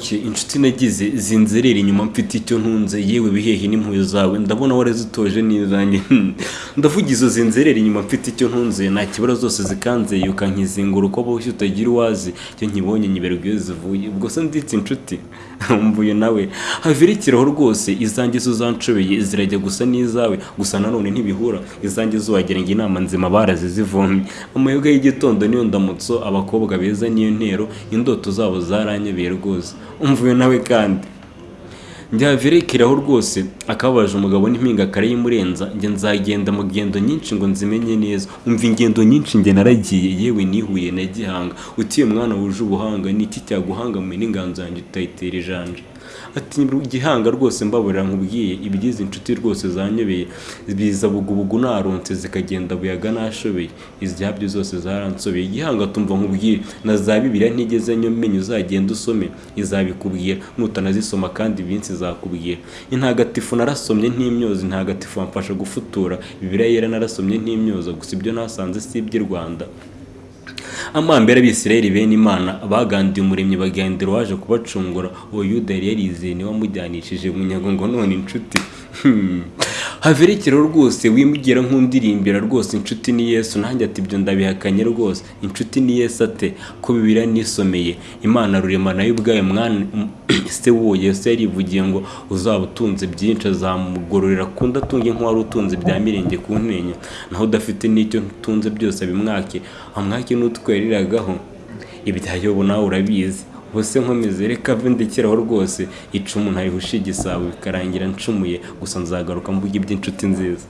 ok inshuti nagize zinzerera inyuma mfite icyo ntunze. Yewe bihehe n'impuhwe zawe ndabona warazitoje n'izanjye ndavuga izo zinzerera inyuma mfite icyo ntunze. Nta kibazo zose zikanzeye ukankizingura uko boshye utagira uwazi icyo nkibonye nyiberwa iyo zivuye. Ubwo se nditse inshuti? Mvuye nawe. Havira ikiraho rwose izanjye zo zanshobeye zirajya gusa n'izawe. Gusa nanone ntibihura. Izanjye zo wagira ngo inama nzima barazizivomye amayoga y'igitondo niyo ndamutso abakobwa beza niyo ntero indoto zabo zaranyobeye rwose. Umvuye nawe kandi. Njyavirekeraho rwose akababaje umugabo n'impinga kare y'imurenza njye nzagenda mu ngendo nyinshi ngo nzimenye neza. Umva ingendo nyinshi njye naragiye yewe nihuye na gihanga. Utiye mwana wuje ubuhanga ni iki cyaguhangamuye n'inganzo yanjye? Utayitera ijanja. Ati gihanga rwose mbaburira nkubwiye ibigize inshuti rwose zanyobeye biza bugubugu naronse zikagenda buyaga nashobeye izyabyo zose zaransobeye igihanga tumva nkubwiye na za bibiliya ntigeze nyomenya uzagenda usome izabikubwira nutanazisoma kandi iminsi izakubwira. Intagatifu narasomye ntimyoza intagatifu wamfasha gufutura bibiliya yera narasomye ntimyoza gusa ibyo nasanze si iby'i rwanda. Amambere abisirayeli bene imana bagandiye umuremyi bagendera waje kubacungura. Uwo yuda yari yarizeye ni we wamujyanishije munyago ngo none inshuti. Haverekero rwose wimugera nk'undirimbira rwose inshuti ni yesu nanjye ati ibyo ndabihakanye rwose inshuti ni yesu ate? Ko bibiriya nisomeye imana rurema na yo ubwayo mwana se w'uwo yesu yarivugiye ngo uzaba utunze byinshi azamugororera kundi atunge nk'uwari utunze bya mirenge ku ntenya naho udafite n'icyo utunze byose abimwake amwake n'utweriragaho ibyayobo nawe urabizi. Ubuse nkomeze reka ndekeraho rwose icumu ntarihushe igisabo bikarangira ncumuye gusa nzagaruka mvuga iby'inshuti nziza.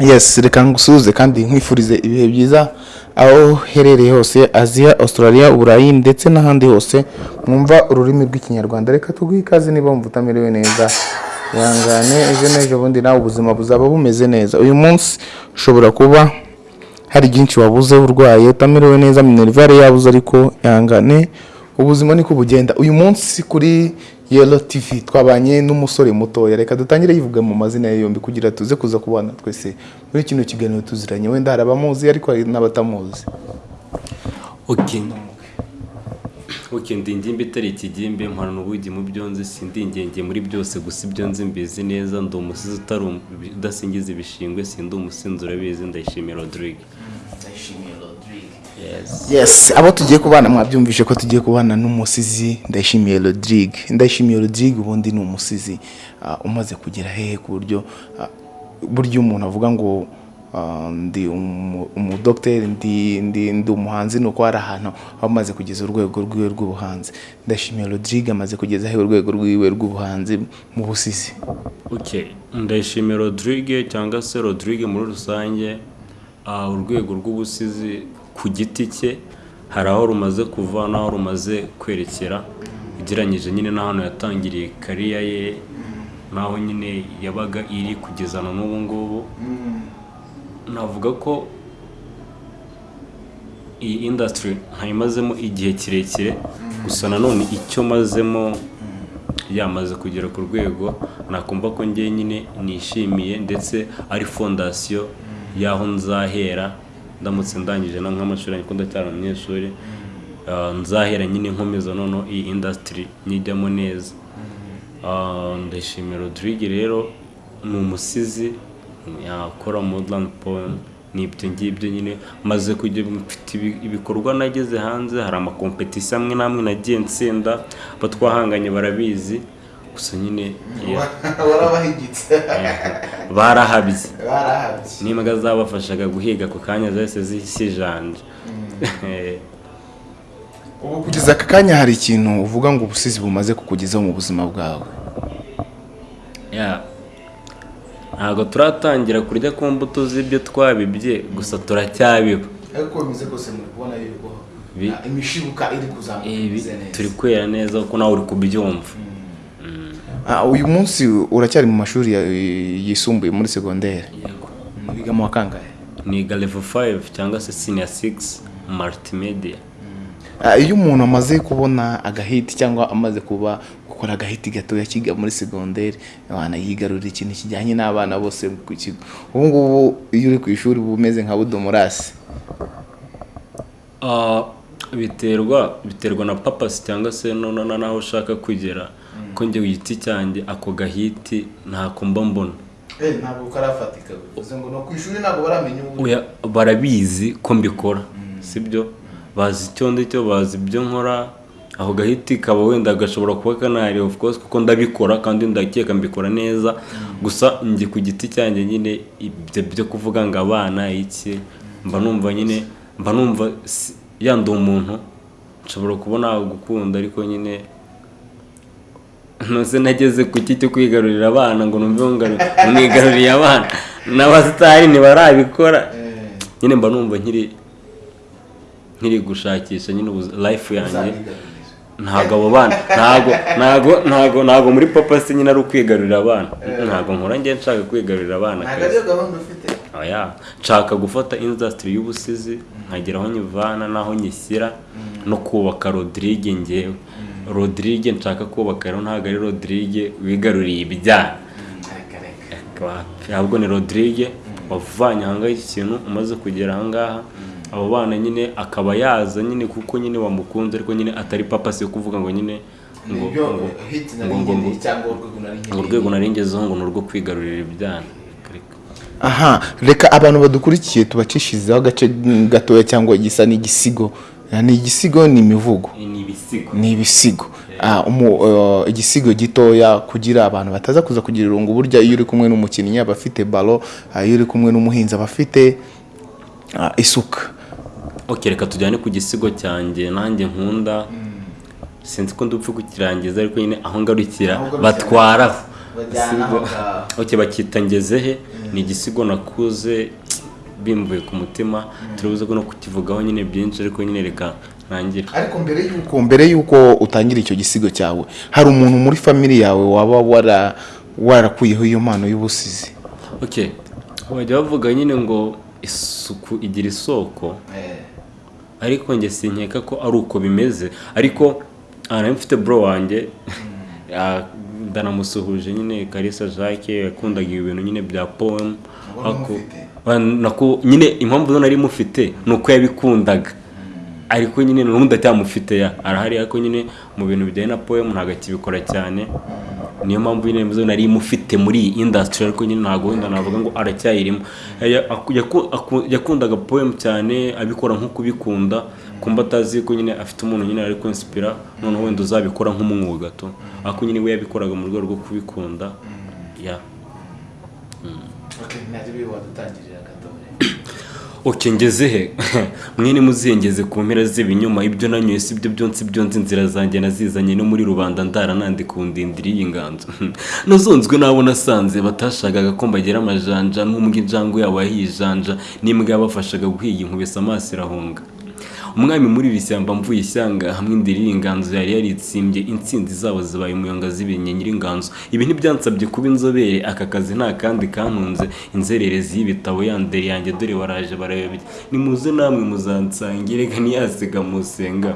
Yes reka ngusuhuze kandi nkwifurize ibihe byiza aho uherereye hose aziya australia uburayi ndetse n'ahandi hose mwumva ururimi rw'ikinyarwanda. Reka tuguhe ikaze niba wumva utamerewe neza. Ihangane ejo n'ejo bundi nawe ubuzima buzaba bumeze neza. Uyu munsi ushobora kuba hari byinshi wabuze urwaye utamerewe neza minerivare yabuze ariko ihangane ubuzima niko bugenda. Uyu munsi kuri yelo tv twabanye n'umusore mutoya. Reka dutangire yivuga mu mazina ye yombi kugira tuze kuza kubana twese. Muri kino kiganiro tuziranye wenda hari abamuzi ariko hari n'abatamuzi. Ok ok ndi ingimbi itari ikigimbi mporana ubugi mu byo nzi sindi ingenge muri byose gusa ibyo nzi mbizi neza ndi umusizi utari um- udasingiza ibishingwe sindi umusinzi urabizi ndayishimiye rodrigue. Yes. Yes abo tugiye kubana mwabyumvishe ko tugiye kubana n'umusizi ndayishimiye rodrigue. Ndayishimiye rodrigue ubundi ni umusizi. Ah, umaze kugera hehe ku buryo ah, buryo umuntu avuga ngo ndi umu- umudogiteri ndi ndi ndi umuhanzi ni uko hari ahantu aba amaze kugeza urwego rwiwe rw'ubuhanzi. Ndayishimiye rodrigue amaze kugeza hehe urwego rwiwe rw'ubuhanzi mu busizi ok ndayishimiye rodrigue cyangwa se rodrigue muri rusange urwego rw'ubusizi ku giti cye. Hari aho rumaze kuva n'aho rumaze kwerekera. Ugereranyije nyine n'ahantu yatangiriye kariya ye n'aho nyine yabaga iri kugeza na n'ubu ngubu. Navuga ko iyi indasitiri ntayimazemo igihe kirekire gusa nanone icyo mazemo yamaze kugera ku rwego nakumva ko njye nyine nishimiye ndetse ari fondasiyo y'aho nzahera. Ndamutse ndangije na nk'amashuri ariko ndacyari umunyeshuri. Ah, nzahera nyine nkomeza noneho iyi indasitiri nyijyamo neza. Ah, ndashimira rodrigue rero ni umusizi. Yakora modern poem ni ibyo ngibyo nyine. Maze kujya mfite ibi- ibikorwa nageze hanze hari amakompetisiyo amwe n'amwe nagiye nsinda abo twahanganye barabizi. Gusa nyine warabahigitse. Barahabye barahabye n'imbwa zabafashaga guhiga ako kanya zahise zisijanje. Ubu kugeza aka kanya hari ikintu uvuga ngo ubusizi bumaze kukugezaho mu buzima bwawe. Ntabwo turatangira kurya ku mbuto z'ibyo twabibye gusa turacyabiba. Ariko bimeze kose muri kubona yuko imishibuka iri kuzamuka neza. turi kwera neza kuko nawe uri kubyumva. Ah, uyu munsi uracyari mu mashuri ya- yisumbuye muri segonderi Yego. wiga mu wa kangahe niga level 5 cyangwa se senior 6 multimedia. Iyo umuntu amaze kubona agahiti cyangwa amaze kuba gukora agahiti gatoya kiga muri segonderi abana yigarurira ikintu kijyanye n'abana bose ku kigo. Ubu ngubu iyo uri ku ishuri uba umeze nka budomorasi. Ah, biterwa biterwa na papasi cyangwa se n'aho ushaka kugera ko njye ku giti cyanjye ako gahiti ntako mba mbona. Ntabwo karafatika bivuze ngo no ku ishuri ntabwo baramenya uburyo. Oya, barabizi ko mbikora. Sibyo? Bazi icyo ndi cyo bazi ibyo nkora aho gahiti kaba wenda gashobora kuba kanahari of course kuko ndabikora kandi ndakeka mbikora neza. Gusa njye ku giti cyanjye nyine ibyo byo kuvuga ngo abana iki mba numva nyine mba numva yandi umuntu nshobora kubona gukunda ariko nyine ntuze nageze ku cyo kwigarurira abana ngo numve ngo mwigaruriye abana. N'abasitari ntibarabikora. Nyine mba numva nkiri nkiri gushakisha nyine life yanjye. Ntabwo abo bana ntabwo ntabwo ntabwo muri papa se nyine ari ukwigarurira abana. Ntabwo nkora njye nshaka kwigarurira abana oya nshaka gufata industry y'ubusizi nkagera aho nyivana n'aho nyishyira no kubaka Rodrigue ngewe Rodrigue nshaka kubaka rero ntabwo ari Rodrigue wigaruriye ibijyana ahubwo ni Rodrigue wavanye ahangaha iki kintu umaze kugera ahangaha. Abo bana nyine akaba yaza nyine kuko nyine wamukunze ariko nyine atari papa si kuvuga ngo nyine ngo urwego nari narengezeho ngo ni urwo kwigarurira ibyana. Aha reka abantu badukurikiye tubacishirizeho agace gatoya cyangwa gisa n'igisigo. Ni igisigo ni imivugo. Ni ibisigo. Ah, umu- uh, igisigo gitoya kugira abantu bataza kuza kugira irungu burya iyo uri kumwe n'umukinnyi aba afite balo ah, iyo uri kumwe n'umuhinzi aba afite ah, isuka. Ok reka tujyane ku gisigo cyanjye nanjye nkunda. Sinzi ko ndupfa kukirangiza ariko nyine aho ngarukira batwaraho ok bakita ngezehe ni igisigo nakuze bimbuye ku mutima. Turibuze no kukivugaho nyine byinshi ariko nyine reka ntangire ariko mbere y'uko mbere y'uko utangira icyo gisigo cyawe hari umuntu muri famili yawe waba wara warakuyeho iyo mpano y'ubusizi? Ok bajya bavuga nyine ngo isuku igira isoko. Ariko njye sinkeka ko ari uko bimeze. Ariko aha nari mfite bro wanjye. Ah, ndanamusuhuje nyine Kalisa Jacques yakundaga ibintu nyine bya poem. Ako- Ah, nyine impamvu nari mufite ni uko yabikundaga. Ariko nyine n'ubundi atacyamufite ya. Arahari ariko nyine mu bintu bijyanye na poem ntabwo akibikora cyane. Niyo mpamvu nyine mvuze nari mufite muri iyi industry ariko nyine ntabwo wenda navuga ngo aracyayirimo. Aku- yakundaga poem cyane abikora nko kubikunda kumva atazi ko nyine afite umuntu nyine ari kwinsipira noneho wenda uzabikora nk'umwuga to ariko nyine we yabikoraga mu rwego rwo kubikunda ya. Oke ngeze he? Mwene muzengeze ku mpera z'ibinyuma ibyo nanyoye si byo byonsi byonsi inzira zanjye nazizanye no muri rubanda ndara nandika undindira iyi nganzo. Nazonzwe n'abo nasanze batashakaga ko mbagira amajanja n'umbwa injangwe yabo yahijanja n'imbwa yabafashaga guhiga inkubise amaso irahunga. Umwami muri iri shyamba mvuye ishyanga hamwe indirira inganzo yari yaritsimbye intsinzi zabo zibaye umuyonga zibinye nyir'inganzo. Ibi ntibyansabye kuba inzobere aka kazi nta kandi kantunze. Inzererezi y'ibitabo yandere yanjye dore baraje barayobye nimuze namwe muzansange reka ntiyasiga musenga.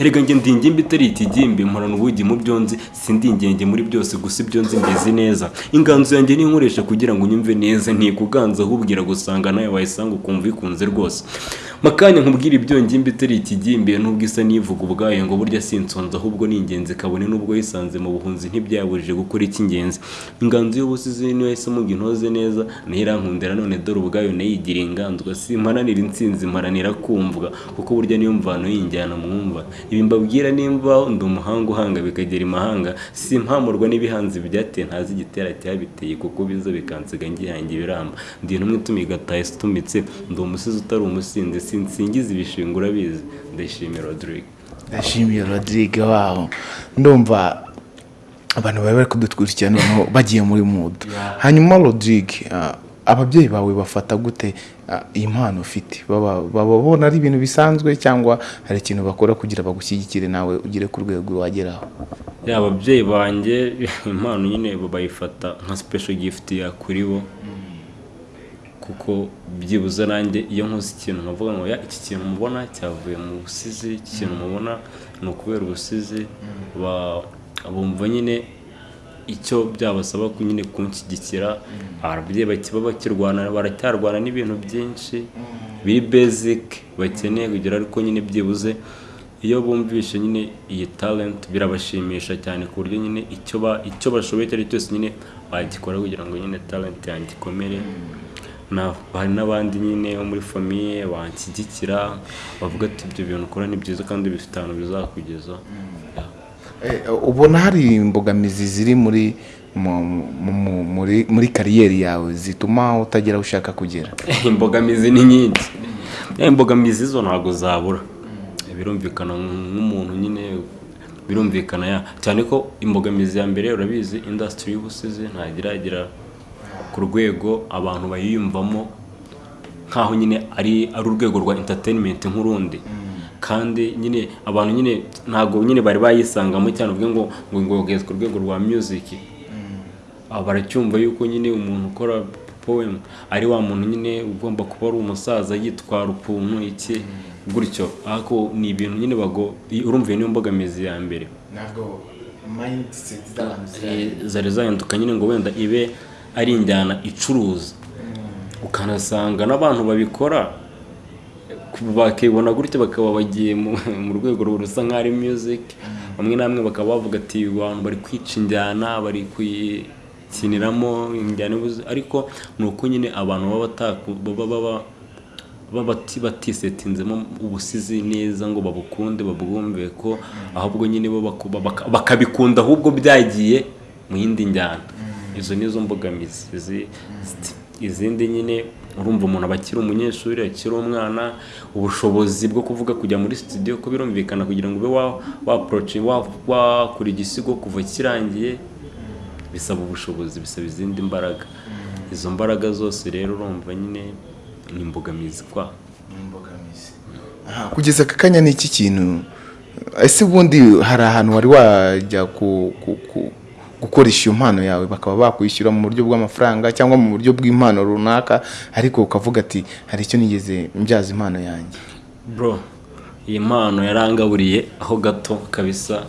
Erega njye ndi ingimbi itari ikigimbi mporana ubugi mu byo nzi sindi ingenge muri byose gusa ibyo nzi mbizi neza. Inganzo yanjye ninkoresha kugira ngo unyumve neza ntikuganza ahubwira gusanga nawe wayisanga ukumva ikunze rwose. Makanya nkubwira ibyo ngimbi itari ikigimbi nubwo isa n'ivuga ubwayo ngo burya sinsonza ahubwo ni ingenzi kabone nubwo yisanze mu buhunzi ntibyabujije gukora icy'ingenzi inganzo y'ubusizi niyo yahisemo ngo intoze neza na yo irankundira none dore ubwayo nayigira inganzwa. Simparanira intsinzi mparanira kumvwa kuko burya niyo mvano y'injyana mwumva. Ibi mbabwira nimba ndi umuhanga uhanga bikagera imahanga. Simpamurwa n'ibihanzi byateye ntazi igitera cyabiteye kuko biza bikansiga ngihange ibiramba. Ndi intumwe ituma igataha itumitse ndi umusizi utari umusinzi sinsingiza ibishinga urabizi ndayishimiye Rodrigue. Ndashimiye rodrigue waho ndumva abantu bari bari kudukurikira noneho bagiye muri mudu hanyuma rodrigue ah, ababyeyi bawe bafata gute ah, iyi mpano ufite babona ari ibintu bisanzwe cyangwa hari ikintu bakora kugira bagushyigikire nawe ugere ku rwego wageraho? Ababyeyi banjye impano nyine bayifata nka special gift ya kuri bo kuko byibuze nanjye iyo nkoze ikintu nkavuga ngo ya iki kintu mubona cyavuye mu busizi iki kintu mubona ni ukubera ubusizi. Ba- bumva nyine icyo byabasaba nyine kunshyigikira. Ababyeyi bakiba bakirwana baracyarwana n'ibintu byinshi. Biri basic bakeneye kugira ariko nyine byibuze. Iyo bumvishe nyine iyi talent birabashimisha cyane ku buryo nyine icyo ba icyo bashoboye icyo ari cyo cyose nyine bagikora kugira ngo nyine talent yanjye ikomere. Hari n'abandi nyine bo muri famiye banshyigikira bavuga ati ibyo bintu ukora ni byiza kandi bifite ahantu bizakugeza. Yeah. Eh, ubona hari imbogamizi ziri muri mu- mu- mu- muri muri kariyeri yawe zituma utagera aho ushaka kugera? Imbogamizi ni nyinshi. Ya, imbogamizi zo ntabwo zabura. Birumvikana nk'umuntu nyine birumvikana ya cyane ko imbogamizi ya mbere urabizi indasitiri y'ubusizi iragera ku rwego abantu bayiyumvamo nk'aho nyine ari ari urwego rwa entertainment nk'urundi. Kandi nyine abantu nyine ntabwo nyine bari bayisangamo cyane uvuge ngo ngo ngo ugeze ku rwego rwa music. Aba baracyumva yuko nyine umuntu ukora poem ari wa muntu nyine ugomba kuba ari umusaza yitwara ukuntu iki? Gutyo ariko ni ibintu nyine bago urumva iyo niyo mbogamizi ya mbere. Ntabwo mindset zari zahinduka nyine ngo wenda ibe ari injyana icuruza. Ukanasanga n'abantu babikora bakibona gutya bakaba bagiye mu rwego rusa nk'aho ari music. Bamwe na bamwe bakaba bavuga ati abantu bari kwica injyana bari kuyikiniramo injyana ariko ni uko nyine abantu baba batisetinzemo ubusizi neza ngo babukunde babwumve ko ahubwo nyine bo bakabikunda ahubwo byagiye mu yindi njyana. Izo nizo mbogamizi. Izi- izindi nyine urumva umuntu aba akiri umunyeshuri akiri umwana ubushobozi bwo kuvuga kujya muri studio ko birumvikana kugira ngo ube wa- waapproach- wa- wakora igisigo kuva kirangiye bisaba ubushobozi bisaba izindi mbaraga. Izo mbaraga zose rero urumva nyine ni imbogamizi kwa. Aha, kugeza aka kanya ni iki kintu? Ese ubundi hari ahantu wari wajya ku- gukoresha iyo mpano yawe bakaba bakwishyura mu buryo bw'amafaranga cyangwa mu buryo bw'impano runaka ariko ukavuga ati hari icyo nigeze mbyaza impano yanjye. Bro iyi mpano yarangaburiye aho gato kabisa.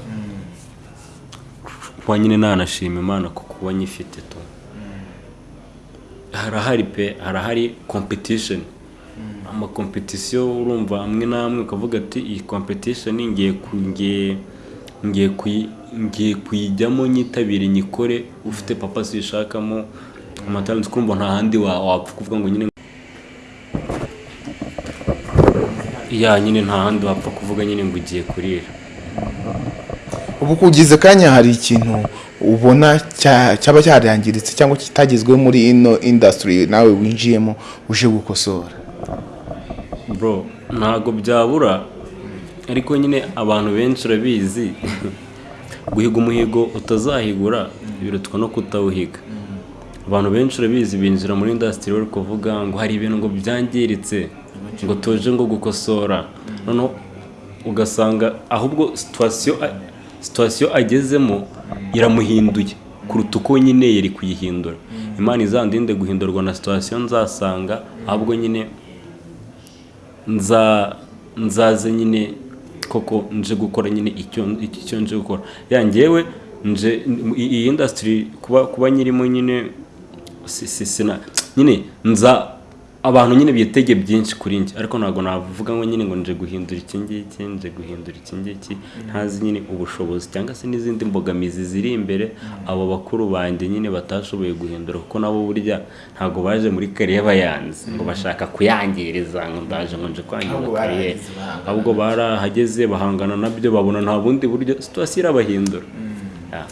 Kuba nyine nanashima imana ku kuba nyifite tu harahari pe harahari competition. Amakompetisiyo urumva amwe n'amwe ukavuga ati iyi competition ngiye ngiye ngiye kuyi- ngiye kuyijyamo nyitabire nyikore ufite papa sishakamo amatalenti kumva nta handi wa- wapfa kuvuga ngo nyine ya nyine nta handi wapfa kuvuga nyine ngo ugiye kurira. Ubu kugeza akanya hari ikintu ubona cya- cyaba cyarangiritse cyangwa kitagezweho muri ino indasitiri nawe winjiyemo uje gukosora? Bro ntabwo byabura. Ariko nyine abantu benshi urabizi guhiga umuhigo utazahigura birutwa no kutawuhiga. Abantu benshi urabizi binjira muri indasitiri bari kuvuga ngo hari ibintu ngo byangiritse ngo tuje ngo gukosora. Noneho ugasanga ahubwo situwasiyo agezemo iramuhinduye kuruta uko nyine yari kuyihindura. Imana izandinde guhindurwa na situwasiyo nzasanga ahubwo nyine nza nzaze nyine koko nje gukora nyine icyo nje gukora. Ya njyewe nje iyi indasitiri kuba nyirimo nyine nyine nza abantu nyine bitege byinshi kuri njye. Ariko ntabwo navuga ngo nyine ngo nje guhindura iki ngiki nje guhindura iki ngiki. Ntazi nyine ubushobozi cyangwa se n'izindi mbogamizi ziri imbere. Abo bakuru banjye nyine batashoboye guhindura kuko nabo burya ntabwo baje muri kariye bayanze ngo bashaka kuyangiriza ngo ndaje ngo nje kwangiza bahangana ahubwo barahageze bahangana na byo babona nta bundi buryo. Situwasiyo irabahindura Ya.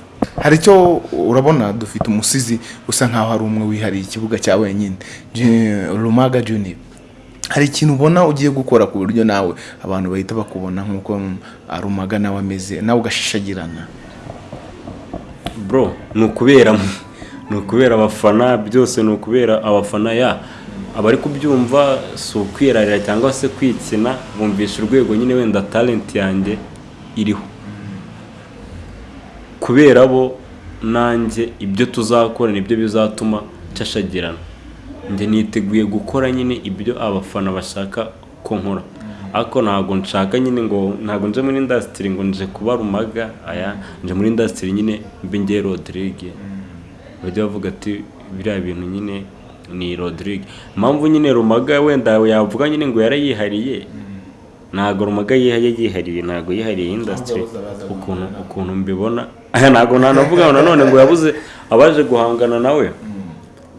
Hari icyo urabona? Dufite umusizi usa nkaho ari umwe wihariye ikibuga cya wenyine. Rumaga junior. Hari ikintu ubona ugiye gukora ku buryo nawe abantu bahita bakubona nk'uko rumaga nawe ameze nawe ugashishagirana. Bro ni ukubera ni ukubera abafana byose ni ukubera abafana ya. Abari kubyumva si ukwirarira cyangwa se kwikina bumvisha urwego nyine wenda talent yanjye iriho. Kubera bo nanjye ibyo tuzakora ni byo bizatuma nshashagirana njye niteguye gukora nyine ibyo abafana bashaka ko nkora. Ariko ntabwo nshaka nyine ngo ntabwo nje muri indasitiri ngo nje kuba rumaga aya nje muri indasitiri nyine mbe ngiye rodrigue. Bajya bavuga ati biriya bintu nyine ni rodrigue. Impamvu nyine rumaga wenda yavuga nyine ngo yarayihariye. Ntabwo rumaga yihaye yihariye ntabwo yihariye baza ukuntu ukuntu mbibona. Ntabwo nanavuga nanone ngo yabuze abaje guhangana nawe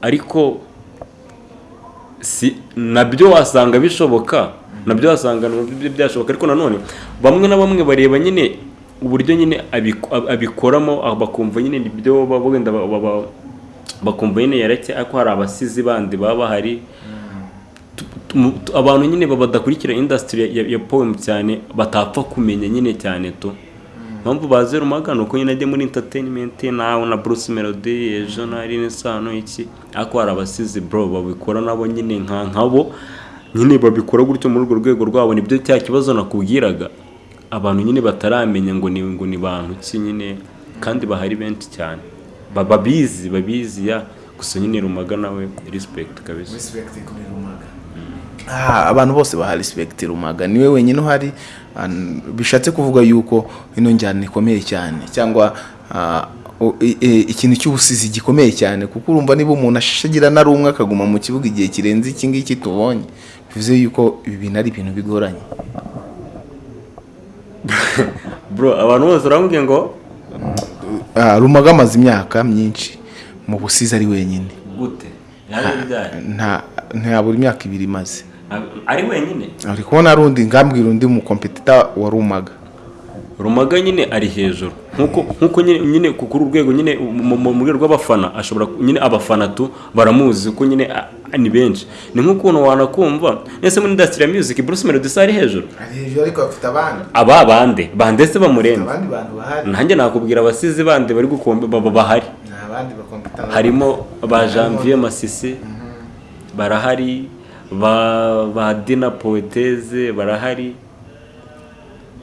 ariko si na byo wasanga bishoboka na byo wasanga na byo byashoboka. Ariko nanone bamwe na bamwe bareba nyine uburyo nyine abiko- ab- abikoramo bakumva nyine ni byo baba wenda ba- ba- ba- bakumva nyine yareke ariko hari abasizi bandi baba bahari. Tu- abantu nyine ba- badakurikira industry ya, poem cyane batapfa kumenya nyine cyane tu. Mpamvu baze rumaga ni uko nyine ajya muri entertainment nawe na Bruce Melody ejo na Aline Sano iki? Ariko hari abasizi bro babikora nabo nyine nka nkabo nyine babikora gutyo muri urwo rwego rwabo ni byo cya kibazo nakubwiraga. Abantu nyine bataramenya ngo ni ngo ni bantu ki nyine? Kandi bahari benshi cyane. Ba- babizi babizi ya. Gusa nyine rumaga nawe respect kabisa. Respect kuri rumaga. Abantu bose baha respect rumaga. Niwe wenyine uhari ah, bishatse kuvuga yuko ino njyana ikomeye cyane cyangwa ah, ikintu cy'ubusizi gikomeye cyane kuko urumva niba umuntu ashagira na rumwe akaguma mu kibuga igihe kirenze iki ngiki tubonye. Bivuze yuko ibi bintu ari ibintu bigoranye. Bro abantu bose urambwiye ngo? Ah, rumaga amaze imyaka myinshi mu busizi ari wenyine. Gute? Nta ntabura imyaka ibiri imaze. Ari wenyine ari kubona hari undi ngambwira undi mukompetita wa rumaga rumaga nyine ari hejuru. Nkuko nk'uko nyine nyine ku kuri urwego nyine mu- rwego rw'abafana ashobora nyine abafana tu baramuzi ko nyine ni benshi. Ni nk'ukuntu wanakumva ese muri industry ya music Bruce Melody se ari hejuru. Ari hejuru ariko bafite abandi. Aba bande bandetse bamurenze abandi bantu bahari. Nanjye nakubwira abasizi bandi bari gukombe baba bahari. Harimo ba Janvier Masisi. Barahari. Ba Dina Poeteze barahari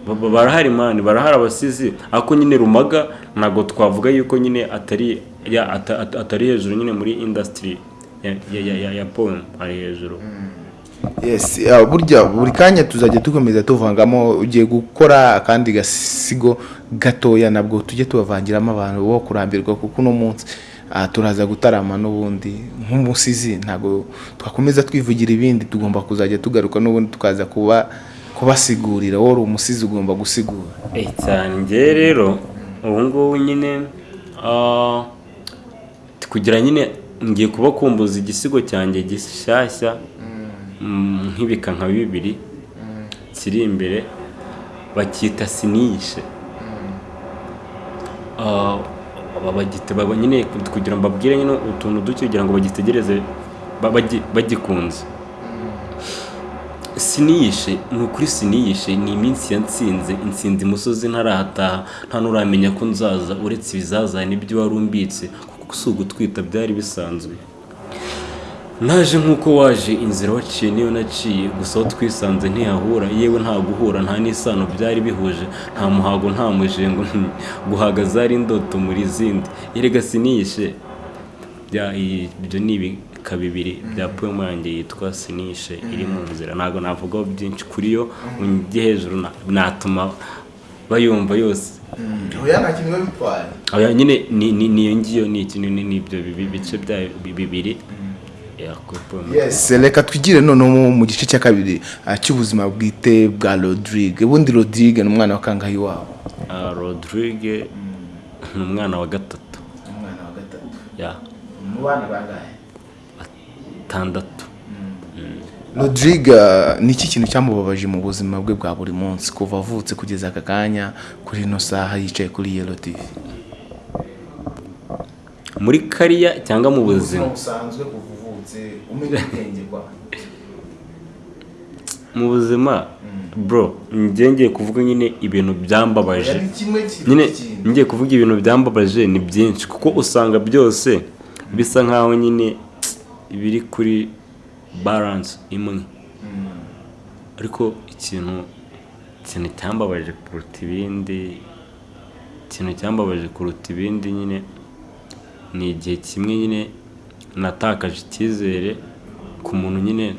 Ba- ba- barahari mani barahari abasizi. Ariko nyine rumaga ntabwo twavuga yuko nyine atari ya ata- ata- atari hejuru nyine muri industry ya ya ya, poem ari hejuru. Ah, burya buri kanya tuzajya dukomeza tuvangamo ugiye gukora akandi gasigo gatoya nabwo tujye tubavangiramo abantu bo kurambirwa kuko uno munsi turaza gutarama n'ubundi. Nk'umusizi ntabwo twakomeza twivugira ibindi. Tugomba kuzajya tugaruka n'ubundi tukaza kuba kubasigurira. Wowe umusizi ugomba gusigura. Cyane rero ubu ngubu nyine ah, kugira nyine ngiye kubakumbuza igisigo cyanjye gishyashya mm, nk'ibika nka bibiri kiri imbere bacyita siniyishe Ah, aba nyine kugira ngo mbabwire nyine utuntu duke kugira ngo bagitegereze ba- bagi- bagikunze. Siniyishe ni ukuri siniyishe ni iminsi yansinze insinzi imusozi ntarahataha nta n'uramenya ko nzaza uretse ibizazane ibyo wari umbitse kuko si ugutwita byari bisanzwe. Naje nk'uko waje inzira waciye niyo naciye. Gusa aho twisanze ntihahura. Yewe nta guhura nta n'isano byari bihuje. Nta muhago nta mujengo guhaga zari indoto muri zindi erega siniyishe bya ibyo ni ibika bibiri bya poemu yanjye yitwa sinishe. Iri mu nzira. Ntabwo navugaho byinshi kuri yo. Njye hejuru na- natuma bayumva yose. Oya, nyine ni niyo ngiyo ni ibyo bice bya bi- bibiri. Reka twigire noneho mu- gice cya kabiri ah, cy'ubuzima bwite bwa rodrigue. Ubundi rodrigue ni umwana wa kangahe iwabo? Ah, Rodrigue ni umwana wa gatatu. Umwana wa gatatu. Ya. Mu bana bangahe? Tandatu rodrigue ah, ni iki kintu cyamubabaje mu buzima bwe bwa buri munsi? Kuva avutse kugeza aka kanya kuri ino saha yicaye kuri yelo tv muri kariya cyangwa mu buzima uvutse umenya ubwenge kwa mu buzima bro njye ngiye kuvuga nyine ibintu byambabaje. Nyine ngiye kuvuga ibintu byambabaje ni byinshi kuko usanga byose bisa nkaho nyine biri kuri balance imwe. Ariko ikintu ikintu cyambabaje kuruta ibindi ikintu cyambabaje kuruta ibindi nyine ni igihe kimwe nyine natakaje icyizere ku muntu nyine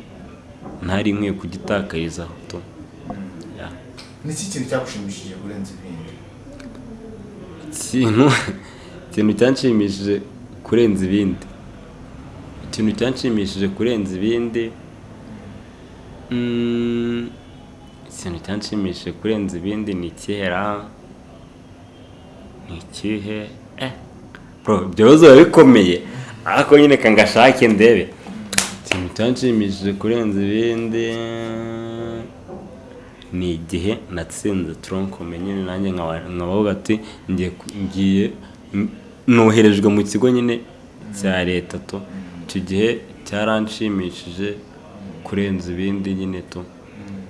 ntari nkwiye kugitakarizaho tu Ya. ni iki kintu cyagushimishije kurenza ibindi? Ikintu ikintu cyanshimishije kurenza ibindi. Ikintu cyanshimishije kurenza ibindi mm, ikintu cyanshimishije kurenza ibindi ni ikihera ni ikihe? Eh bro ibyo bibazo biba bikomeye. Ariko nyine ka ngashake ndebe. Ikintu cyanshimishije kurenza ibindi. Ni igihe natsinze toronkome nyine nanjye nkaba nkabavuga ati ngiye noherejwe mu kigo nyine cya leta to icyo gihe cyaranshimishije kurenza ibindi nyine to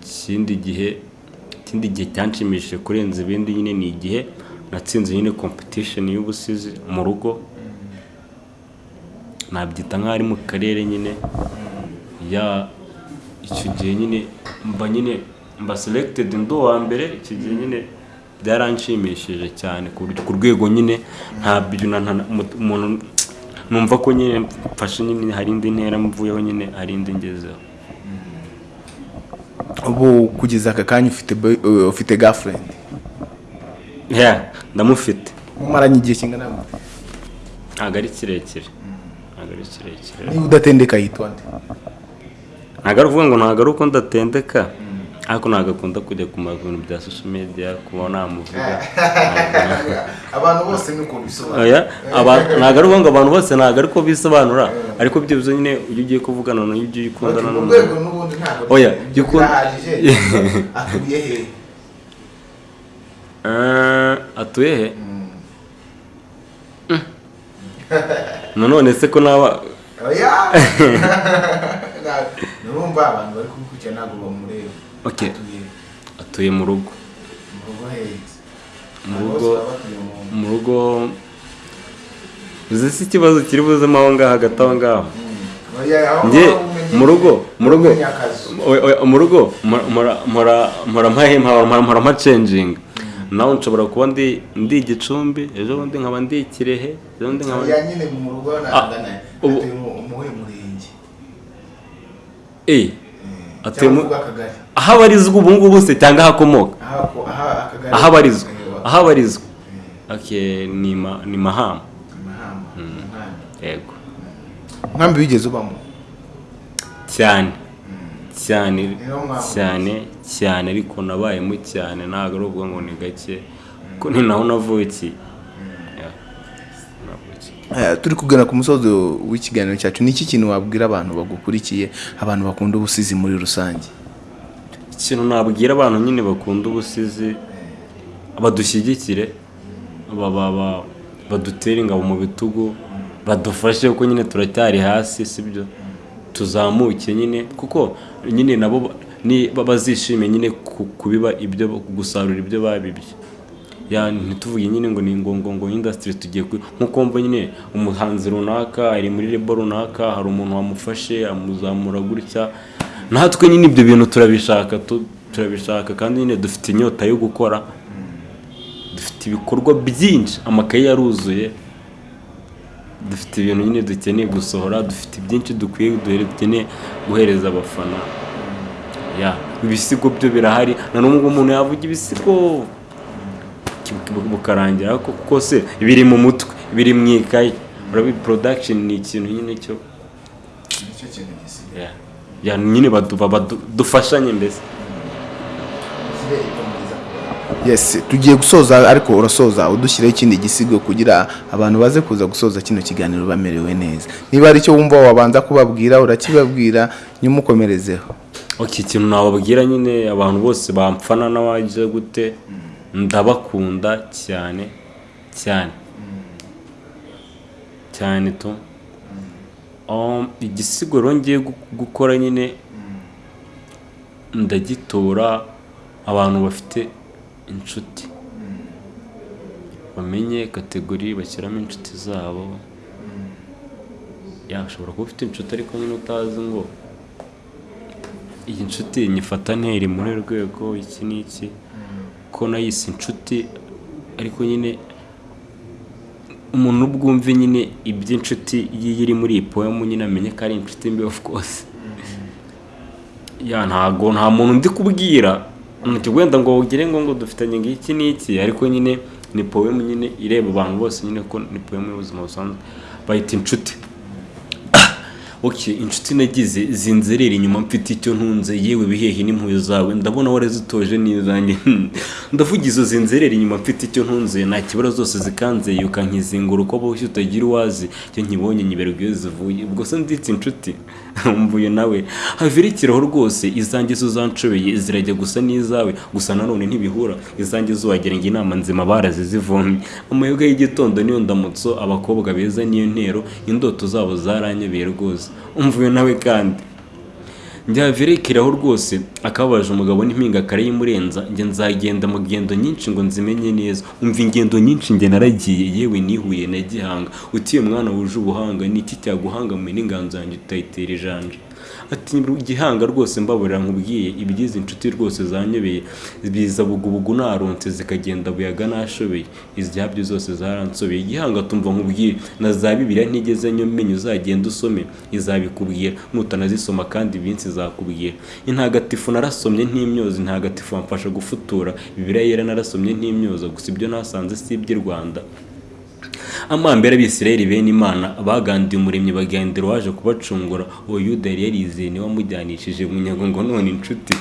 ikindi gihe ikindi gihe cyanshimishije kurenza ibindi nyine ni igihe natsinze nyine competition y'ubusizi mu rugo. Nabyita nk'aho ari mu karere nyine. Ya icyo gihe nyine mba nyine mba selected ndi uwa mbere icyo gihe nyine byaranshimishije cyane ku rwego nyine. Ntabyo umuntu numva ko nyine mfashe nyine hari indi ntera mvuyeho nyine hari indi ngezeho. Ubu kugeza aka kanya ufite uh, ya ndamufite. Mumaranye igihe kingana ntabwo ari kirekire. Ari kirekire. Niba udatendeka yitwa nde? Ntabwo ari ukuvuga ngo ntabwo ari uko ndatendeka ariko ntabwo akunda kujya ku bintu bya social media kuba namuvuga. Abantu bose ni uko bisobanura. Oya, aba- ntabwo ari ukuvuga ngo abantu bose ntabwo ariko bisobanura ariko byibuze nyine iyo ugiye kuvugana n'uyu ugiye ukundana mu n'umuntu rwego n'ubundi ntabwo birahagije atuye he? Eh, atuye he? nanone se ko naba oya nurumva abantu bari kubikurikira ntabwo bamureba atuye mu rugo mu rugo Mu rugo- uzi se ikibazo kiri buzemo aho ngaho hagati aho ngaho njye mu rugo mu rugo mu rugo mpora- mpora mpora mpacenjinga nawe nshobora kuba ndi ndi igicumbi ejo bundi nkaba ndi ikirehe ejo bundi nkaba nyine mu rugo nangana ubu- atuye mu muhe murenge. Eh akagari aho abarizwa ubu ngubu se cyangwa aho akomoka aho abarizwa Eh, aho abarizwa ni ma ni mahama. Yego. Nkambi wigeze ubamo? Cyane. Cyane Niyo mpamvu. cyane. Cyane ariko nabayemo cyane ntabwo ari ukuvuga ngo ni gake kuko ni naho navukiye. Eh, turi kugana ku musozo w'ikiganiro cyacu. Ni iki kintu wabwira abantu bagukurikiye abantu bakunda ubusizi muri rusange? Ikintu nabwira abantu nyine bakunda ubusizi badushyigikire ba- ba- ba- badutere ingabo mu bitugu badufashe kuko nyine turacyari hasi sibyo? Tuzamuke nyine kuko nyine nabo ba- ni ba- bazishime nyine ku- kubiba ibyo gusarura ibyo babibye. Ntituvuge nyine ngo ni ngo ngo industry tugiye ku nk'uko mva nyine umuhanzi runaka ari muri lebo runaka hari umuntu wamufashe amuzamura gutya. Natwe nyine ibyo bintu turabishaka tu- turabishaka kandi nyine dufite inyota yo gukora. Dufite ibikorwa byinshi amakaye yaruzuye. Dufite ibintu nyine dukeneye gusohora dufite byinshi dukwiye dukeneye guhereza abafana. Ibisigo byo birahari. Na n'ubwo umuntu yavuga ibisigo bukarangira kuko se biri mu mutwe biri mu ikayi. Production ni ikintu nyine cyo nyine dufashanye mbese. Yes tugiye gusoza ariko urasoza udushyiraho ikindi gisigo kugira abantu baze kuza gusoza kino kiganiro bamerewe neza. Niba ari cyo wumva wabanza kubabwira urakibabwira nyuma ok ikintu nababwira nyine abantu bose bamfana n'abaje gute ndabakunda cyane cyane. Cyane tu Um, igisigo ngiye gu- gukora nyine ndagitora abantu bafite inshuti. Bamenye kategori bashyiramo inshuti zabo. Yashobora kuba ufite inshuti ariko nyine utazi ngo iyi nshuti nyifata nteri muri rwego iki n'iki ko nayise inshuti ariko nyine umuntu ubwumve nyine iby'inshuti ye iri muri iyi poemu nyine amenye ko ari inshuti mbi of course. Ya ntago nta muntu ndi kubwira. Wenda ngo ugire ngo ngo dufitanye ngiki n'iki ariko nyine ni poemu nyine ireba abantu bose nyine ko ni poemu y'ubuzima busanzwe. Bayita inshuti. Inshuti nagize zinzerera inyuma mfite icyo ntunze. Yewe bihehe n'impuhwe zawe ndabona warazitoje n'izanjye ndavuga izo zinzerera inyuma mfite icyo ntunze. Nta kibazo zose zikanzeye ukankizingura uko boshye utagira uwazi. Icyo nkibonye nyiberwa iyo zivuye ubwo se nditse inshuti? Mvuye nawe. Havirikiraho rwose izanjye zo zanshobeye zirajya gusa n'izawe. Gusa nanone ntibihura. Izanjye zo wagira ngo inama nzima barazizivomye amayoga y'igitondo niyo ndamutso abakobwa beza niyo ntero. Indoto zabo zaranyobeye rwose. Umvuye nawe kandi. Njyavirekeraho rwose akababaje umugabo n'impinga karayimurenza njye nzagenda mu ngendo nyinshi ngo nzimenye neza. Umva ingendo nyinshi njye naragiye yewe nihuye na gihanga. Utiye mwana wuje ubuhanga ni iki cyaguhangamiye n'inganzo yanjye utayitera ijanja ati gihanga rwose mbaburira nkubwiye ibyiza inshuti rwose zanyobeye biza bugubugu narunze zikagenda buyaga nashobeye izyabyo zose zaransobeye igihanga tumva nkubwiye na za bibiliya ntigeze nyomenya uzagenda usome. Izabikubwira nutanazisoma kandi iminsi izakubwira. Intagatifu narasomye ntimyoza intagatifu wamfasha gufutura. Bibiliya yera narasomye ntimyoza gusa ibyo nasanze si iby'i rwanda. Amambere abisirayeli bene imana bagandiye umuremyi bagendera waje kubacungura. Uwo yuda yari yarizeye ni we wamujyanishije munyago ngo none inshuti.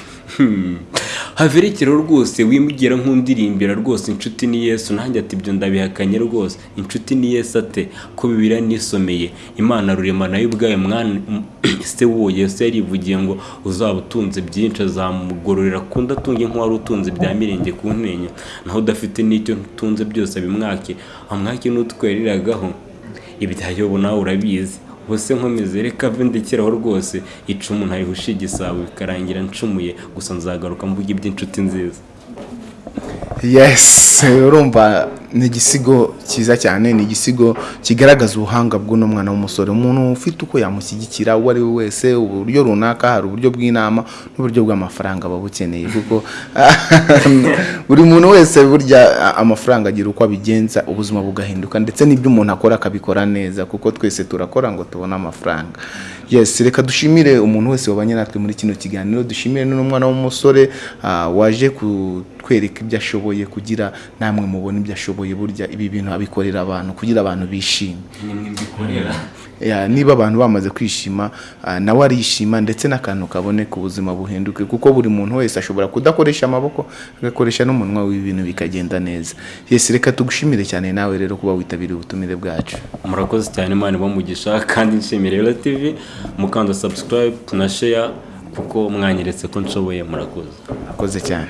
Haverekeraho rwose wimugira nk'undirimbira rwose inshuti ni yesu nanjye ati ibyo ndabihakanye rwose inshuti ni yesu ate? Ko bibiriya nisomeye imana rurema na yo ubwayo mwana se w'uwo yesu yarivugiye ngo uzaba utunze byinshi azamugororera kundi atunge nk'uwari utunze bya mirenge ku ntenya naho udafite n'icyo utunze byose abimwake. Amwake n'utweriragaho ibyayobo nawe urabizi. Ubuse nkomeze reka ndekeraho rwose icumu ntayihushe igisabo bikarangira ncumuye gusa nzagaruka mvuga iby'inshuti nziza. Yes urumva ni igisigo cyiza cyane ni igisigo kigaragaza ubuhanga bw'uno mwana w'umusore. Umuntu ufite uko yamushyigikira uwo ari we wese uburyo runaka hari uburyo bw'inama n'uburyo bw'amafaranga aba bukeneye kuko buri muntu wese burya amafaranga agira uko abigenza ubuzima bugahinduka ndetse n'ibyo umuntu akora akabikora neza kuko twese turakora ngo tubone amafaranga. Yes reka dushimire umuntu wese wabanye natwe muri kino kiganiro dushimire n'umwana w'umusore ah, waje kutwereka ibyo ashoboye kugira namwe mubone ibyo ashoboye burya ibi bintu abikorera abantu kugira abantu bishime. Ya, niba abantu bamaze kwishima ah, nawe arishima ndetse n'akantu kaboneka ubuzima buhinduke kuko buri muntu wese ashobora kudakoresha amaboko agakoresha n'umunwa w'ibintu bikagenda neza. Yes reka tugushimire cyane nawe rero kuba witabiriye ubutumire bwacu. Murakoze cyane imana ibamugisha kandi nshimire rero tv mukanda subscribe na share kuko mwanyeretse ko nshoboye murakoze. Akoze cyane.